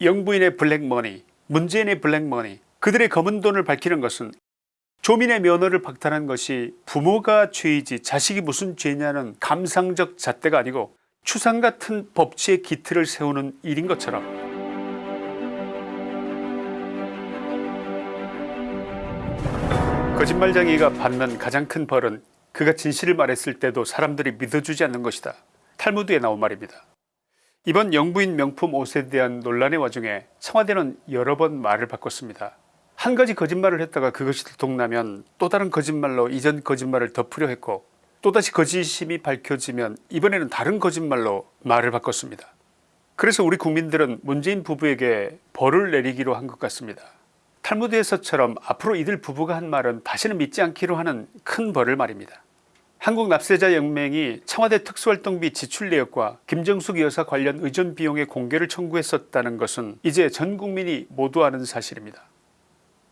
영부인의 블랙머니 문재인의 블랙머니 그들의 검은 돈을 밝히는 것은 조민의 면허를 박탈한 것이 부모가 죄이지 자식이 무슨 죄냐는 감상적 잣대가 아니고 추상같은 법치의 기틀을 세우는 일인 것처럼 거짓말쟁이가 받는 가장 큰 벌은 그가 진실을 말했을 때도 사람들이 믿어주지 않는 것이다. 탈무드에 나온 말입니다. 이번 영부인 명품 옷에 대한 논란의 와중에 청와대는 여러 번 말을 바꿨습니다. 한 가지 거짓말을 했다가 그것이 들통나면 또 다른 거짓말로 이전 거짓말을 덮으려 했고 또다시 거짓심이 밝혀지면 이번에는 다른 거짓말로 말을 바꿨습니다. 그래서 우리 국민들은 문재인 부부에게 벌을 내리기로 한 것 같습니다. 탈무드에서처럼 앞으로 이들 부부가 한 말은 다시는 믿지 않기로 하는 큰 벌을 말입니다. 한국납세자연맹이 청와대 특수활동비 지출 내역과 김정숙 여사 관련 의전 비용의 공개를 청구했었다는 것은 이제 전 국민이 모두 아는 사실입니다.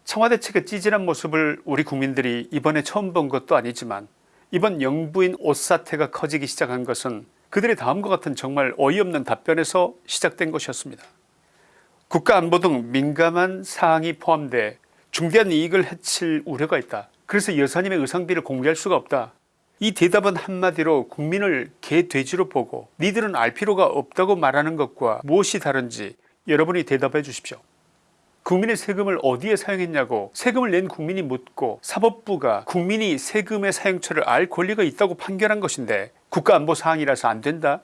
청와대 측의 찌질한 모습을 우리 국민들이 이번에 처음 본 것도 아니지만 이번 영부인 옷 사태가 커지기 시작한 것은 그들의 다음과 같은 정말 어이없는 답변에서 시작된 것이었습니다. 국가안보 등 민감한 사항이 포함돼 중대한 이익을 해칠 우려가 있다. 그래서 여사님의 의상비를 공개할 수가 없다. 이 대답은 한마디로 국민을 개돼지로 보고 니들은 알 필요가 없다고 말하는 것과 무엇이 다른지 여러분이 대답해 주십시오. 국민의 세금을 어디에 사용했냐고 세금을 낸 국민이 묻고 사법부가 국민이 세금의 사용처를 알 권리가 있다고 판결한 것인데 국가안보사항이라서 안된다?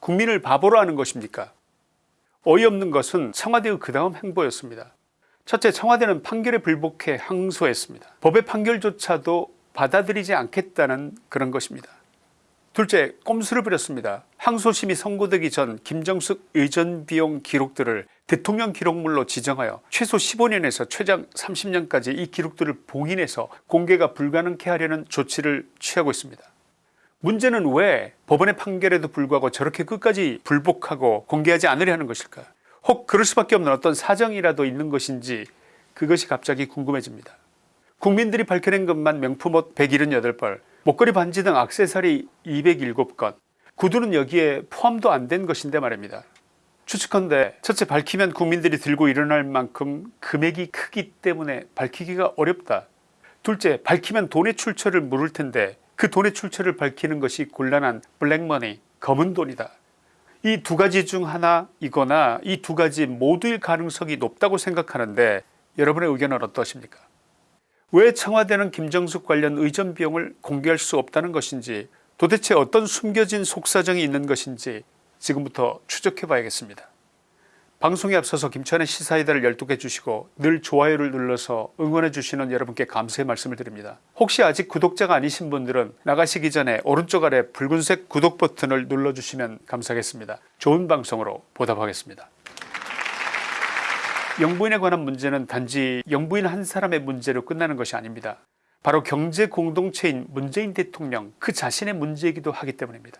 국민을 바보로 하는 것입니까? 어이없는 것은 청와대의 그 다음 행보였습니다. 첫째 청와대는 판결에 불복해 항소했습니다. 법의 판결조차도 받아들이지 않겠다는 그런 것입니다. 둘째 꼼수를 부렸습니다. 항소심이 선고되기 전 김정숙 의전 비용 기록들을 대통령 기록물로 지정하여 최소 15년에서 최장 30년까지 이 기록들을 봉인해서 공개가 불가능케 하려는 조치를 취하고 있습니다. 문제는 왜 법원의 판결에도 불구하고 저렇게 끝까지 불복하고 공개하지 않으려 하는 것일까 혹 그럴 수밖에 없는 어떤 사정이라도 있는 것인지 그것이 갑자기 궁금해집니다. 국민들이 밝혀낸 것만 명품옷 178벌 목걸이 반지 등 악세사리 207건 구두는 여기에 포함도 안 된 것인데 말입니다. 추측컨대 첫째 밝히면 국민들이 들고 일어날 만큼 금액이 크기 때문에 밝히기가 어렵다. 둘째 밝히면 돈의 출처를 물을 텐데 그 돈의 출처를 밝히는 것이 곤란한 블랙머니 검은 돈이다. 이 두 가지 중 하나이거나 이 두 가지 모두일 가능성이 높다고 생각하는데 여러분의 의견은 어떠십니까 왜 청와대는 김정숙 관련 의전 비용을 공개할 수 없다는 것인지 도대체 어떤 숨겨진 속사정이 있는 것인지 지금부터 추적해 봐야겠습니다. 방송에 앞서서 김천의 시사이다를 열독해 주시고 늘 좋아요를 눌러서 응원해 주시는 여러분께 감사의 말씀을 드립니다. 혹시 아직 구독자가 아니신 분들은 나가시기 전에 오른쪽 아래 붉은색 구독 버튼을 눌러주시면 감사하겠습니다. 좋은 방송으로 보답하겠습니다. 영부인에 관한 문제는 단지 영부인 한 사람의 문제로 끝나는 것이 아닙니다. 바로 경제 공동체인 문재인 대통령 그 자신의 문제이기도 하기 때문입니다.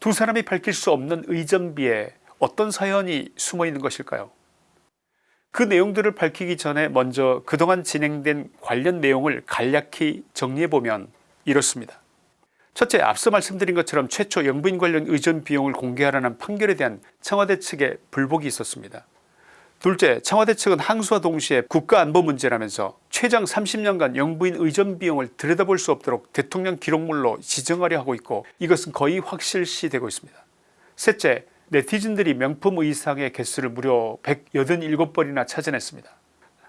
두 사람이 밝힐 수 없는 의전비에 어떤 사연이 숨어 있는 것일까요 그 내용들을 밝히기 전에 먼저 그동안 진행된 관련 내용을 간략히 정리해보면 이렇습니다. 첫째 앞서 말씀드린 것처럼 최초 영부인 관련 의전 비용을 공개하라는 판결에 대한 청와대 측의 불복이 있었습니다. 둘째 청와대 측은 항소와 동시에 국가안보 문제라면서 최장 30년간 영부인 의전 비용을 들여다볼 수 없도록 대통령 기록물로 지정하려 하고 있고 이것은 거의 확실시되고 있습니다. 셋째 네티즌들이 명품 의상의 개수를 무려 187벌이나 찾아냈습니다.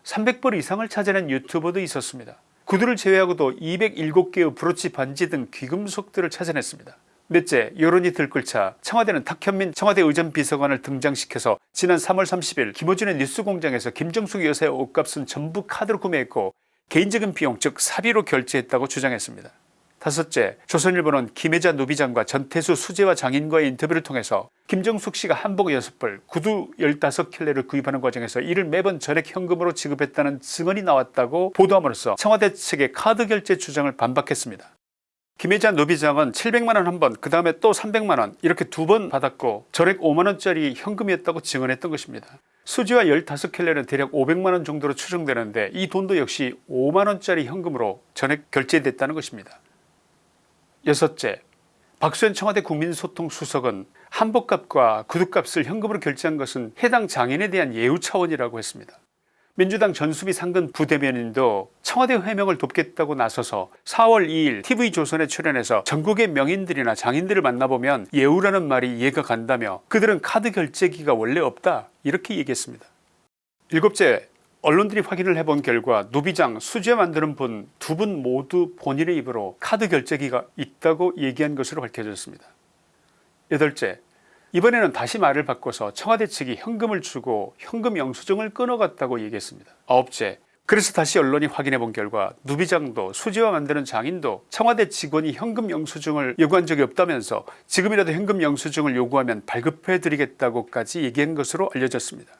300벌 이상을 찾아낸 유튜버도 있었습니다. 구두를 제외하고도 207개의 브로치 반지 등 귀금속들을 찾아냈습니다. 넷째 여론이 들끓자 청와대는 탁현민 청와대 의전비서관을 등장시켜서 지난 3월 30일 김호준의 뉴스공장에서 김정숙 여사의 옷값은 전부 카드로 구매했고 개인적인 비용 즉 사비로 결제했다고 주장했습니다. 다섯째 조선일보는 김혜자 노비장과 전태수 수재와 장인과의 인터뷰를 통해서 김정숙 씨가 한복 6벌 구두 15켤레를 구입하는 과정에서 이를 매번 전액 현금으로 지급했다는 증언이 나왔다고 보도함으로써 청와대 측의 카드 결제 주장을 반박했습니다. 김혜자 노비장은 700만원 한번 그 다음에 또 300만원 이렇게 두 번 받았고 전액 5만원짜리 현금이었다고 증언했던 것입니다. 수지와 15켈레는 대략 500만원 정도로 추정되는데 이 돈도 역시 5만원짜리 현금으로 전액 결제됐다는 것입니다. 여섯째 박수현 청와대 국민소통수석은 한복값과 구두값을 현금으로 결제한 것은 해당 장인에 대한 예우 차원이라고 했습니다. 민주당 전수비 상근 부대변인도 청와대 회명을 돕겠다고 나서서 4월 2일 tv조선에 출연해서 전국의 명인들이나 장인들을 만나보면 예우라는 말이 이해가 간다며 그들은 카드 결제기가 원래 없다 이렇게 얘기했습니다. 일곱째 언론들이 확인을 해본 결과 노비장 수제 만드는 분 두 분 모두 본인의 입으로 카드 결제기가 있다고 얘기한 것으로 밝혀졌습니다. 여덟째 이번에는 다시 말을 바꿔서 청와대 측이 현금을 주고 현금 영수증을 끊어갔다고 얘기했습니다. 아홉째 그래서 다시 언론이 확인해 본 결과 누비장도 수지와 만드는 장인도 청와대 직원이 현금 영수증을 요구한 적이 없다면서 지금이라도 현금 영수증을 요구하면 발급해 드리겠다고까지 얘기한 것으로 알려졌습니다.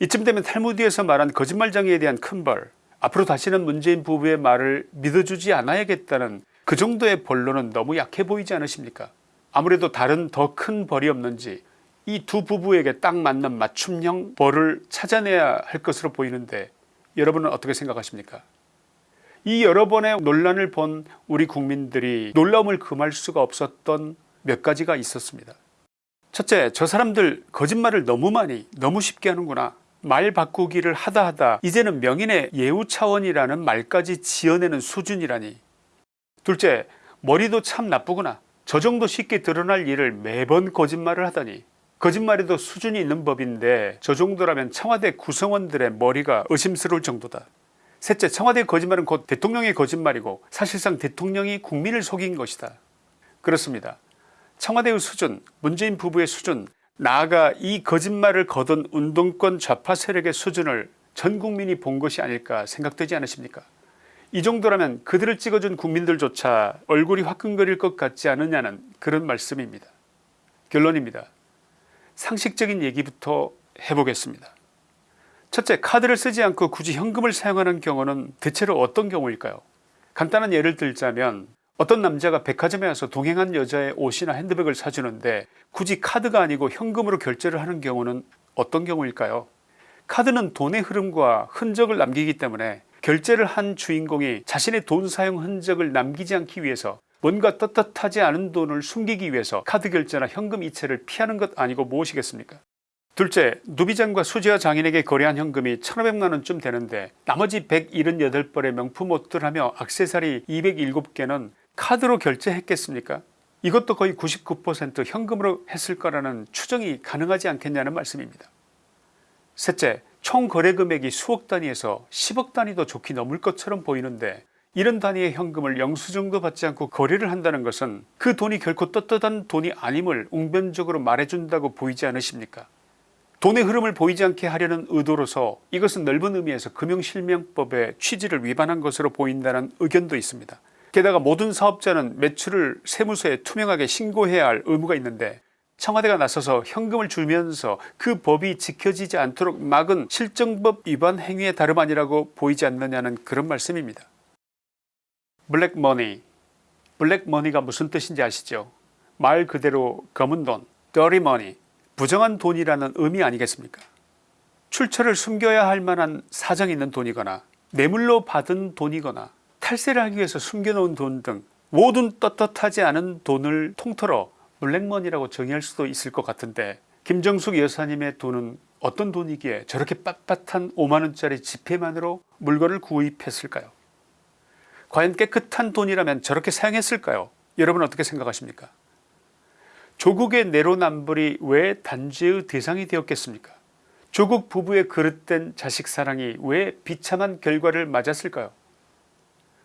이쯤 되면 탈무드에서 말한 거짓말장애에 대한 큰벌 앞으로 다시는 문재인 부부의 말을 믿어주지 않아야겠다는 그 정도의 본론은 너무 약해 보이지 않으십니까 아무래도 다른 더 큰 벌이 없는지 이 두 부부에게 딱 맞는 맞춤형 벌을 찾아내야 할 것으로 보이는데 여러분은 어떻게 생각하십니까? 이 여러 번의 논란을 본 우리 국민들이 놀라움을 금할 수가 없었던 몇 가지가 있었습니다. 첫째 저 사람들 거짓말을 너무 많이 너무 쉽게 하는구나. 말 바꾸기를 하다 하다 이제는 명인의 예우 차원이라는 말까지 지어내는 수준이라니. 둘째 머리도 참 나쁘구나 저 정도 쉽게 드러날 일을 매번 거짓말을 하다니. 거짓말에도 수준이 있는 법인데 저 정도라면 청와대 구성원들의 머리가 의심스러울 정도다. 셋째 청와대 거짓말은 곧 대통령의 거짓말이고 사실상 대통령이 국민을 속인 것이다. 그렇습니다. 청와대의 수준 문재인 부부의 수준 나아가 이 거짓말을 거둔 운동권 좌파 세력의 수준을 전 국민이 본 것이 아닐까 생각되지 않으십니까 이 정도라면 그들을 찍어준 국민들조차 얼굴이 화끈거릴 것 같지 않느냐는 그런 말씀입니다. 결론입니다. 상식적인 얘기부터 해보겠습니다. 첫째 카드를 쓰지 않고 굳이 현금을 사용하는 경우는 대체로 어떤 경우일까요? 간단한 예를 들자면 어떤 남자가 백화점에 와서 동행한 여자의 옷이나 핸드백을 사주는데 굳이 카드가 아니고 현금으로 결제를 하는 경우는 어떤 경우일까요? 카드는 돈의 흐름과 흔적을 남기기 때문에 결제를 한 주인공이 자신의 돈 사용 흔적을 남기지 않기 위해서 뭔가 떳떳하지 않은 돈을 숨기기 위해서 카드 결제나 현금 이체를 피하는 것 아니고 무엇이겠습니까? 둘째 누비장과 수지와 장인에게 거래한 현금이 1500만원쯤 되는데 나머지 178벌의 명품 옷들 하며 악세사리 207개는 카드로 결제했겠습니까? 이것도 거의 99% 현금으로 했을 거라는 추정이 가능하지 않겠냐는 말씀입니다. 셋째 총 거래 금액이 수억 단위에서 10억 단위도 좋게 넘을 것처럼 보이는데 이런 단위의 현금을 영수증도 받지 않고 거래를 한다는 것은 그 돈이 결코 떳떳한 돈이 아님을 웅변적으로 말해준다고 보이지 않으십니까? 돈의 흐름을 보이지 않게 하려는 의도로서 이것은 넓은 의미에서 금융실명법의 취지를 위반한 것으로 보인다는 의견도 있습니다. 게다가 모든 사업자는 매출을 세무서에 투명하게 신고해야 할 의무가 있는데 청와대가 나서서 현금을 주면서 그 법이 지켜지지 않도록 막은 실정법 위반 행위의 다름 아니라고 보이지 않느냐는 그런 말씀입니다. 블랙머니. 블랙머니가 무슨 뜻인지 아시죠? 말 그대로 검은 돈 dirty 부정한 돈이라는 의미 아니겠습니까? 출처를 숨겨야 할 만한 사정이 있는 돈이거나 뇌물로 받은 돈이거나 탈세를 하기 위해서 숨겨놓은 돈 등 모든 떳떳하지 않은 돈을 통틀어 블랙머니라고 정의할 수도 있을 것 같은데 김정숙 여사님의 돈은 어떤 돈이기에 저렇게 빳빳한 5만원짜리 지폐만으로 물건을 구입했을까요? 과연 깨끗한 돈이라면 저렇게 사용했을까요? 여러분 어떻게 생각하십니까? 조국의 내로남불이 왜 단죄의 대상이 되었겠습니까? 조국 부부의 그릇된 자식 사랑이 왜 비참한 결과를 맞았을까요?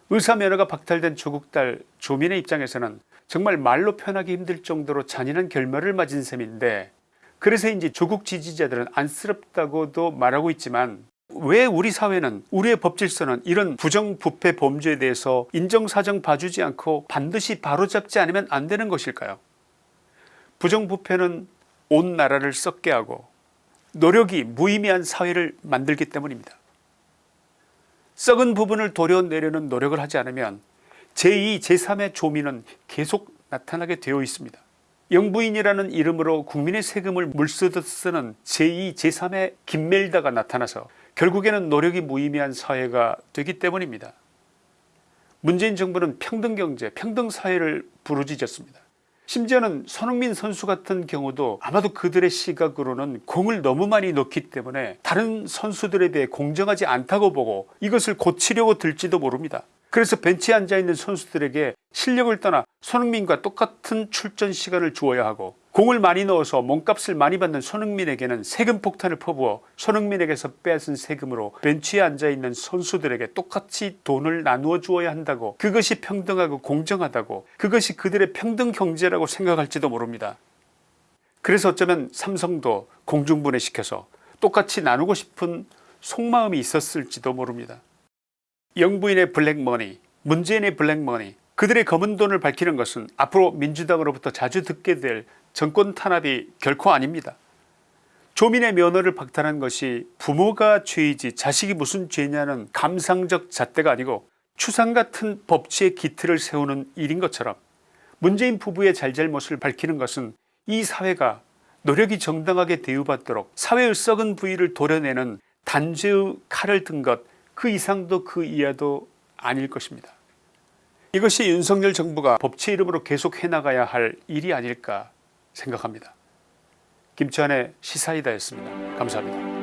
의사 면허가 박탈된 조국 딸 조민의 입장에서는 정말 말로 표현하기 힘들 정도로 잔인한 결말을 맞은 셈인데 그래서인지 조국 지지자들은 안쓰럽다고도 말하고 있지만 왜 우리 사회는 우리의 법질서는 이런 부정부패 범죄에 대해서 인정사정 봐주지 않고 반드시 바로잡지 않으면 안 되는 것일까요? 부정부패는 온 나라를 썩게 하고 노력이 무의미한 사회를 만들기 때문입니다. 썩은 부분을 도려내려는 노력을 하지 않으면 제2 제3의 조민은 계속 나타나게 되어 있습니다. 영부인이라는 이름으로 국민의 세금을 물쓰듯 쓰는 제2 제3의 김멜다가 나타나서 결국에는 노력이 무의미한 사회가 되기 때문입니다. 문재인 정부는 평등경제 평등사회를 부르짖었습니다. 심지어는 손흥민 선수 같은 경우도 아마도 그들의 시각으로는 공을 너무 많이 넣기 때문에 다른 선수들에 비해 공정하지 않다고 보고 이것을 고치려고 들지도 모릅니다. 그래서 벤치에 앉아있는 선수들에게 실력을 떠나 손흥민과 똑같은 출전 시간을 주어야 하고 공을 많이 넣어서 몸값을 많이 받는 손흥민에게는 세금 폭탄을 퍼부어 손흥민에게서 빼앗은 세금으로 벤치에 앉아있는 선수들에게 똑같이 돈을 나누어 주어야 한다고 그것이 평등하고 공정하다고 그것이 그들의 평등 경제라고 생각할지도 모릅니다. 그래서 어쩌면 삼성도 공중분해시켜서 똑같이 나누고 싶은 속마음이 있었을지도 모릅니다. 영부인의 블랙머니 문재인의 블랙머니 그들의 검은 돈을 밝히는 것은 앞으로 민주당으로부터 자주 듣게 될 정권 탄압이 결코 아닙니다. 조민의 면허를 박탈한 것이 부모가 죄이지 자식이 무슨 죄냐는 감상적 잣대가 아니고 추상 같은 법치의 기틀을 세우는 일인 것처럼 문재인 부부의 잘잘못을 밝히는 것은 이 사회가 노력이 정당하게 대우받도록 사회의 썩은 부위를 도려내는 단죄의 칼을 든 것 그 이상도 그 이하도 아닐 것입니다. 이것이 윤석열 정부가 법치 이름으로 계속 해나가야 할 일이 아닐까 생각합니다. 김치환의 시사이다였습니다. 감사합니다.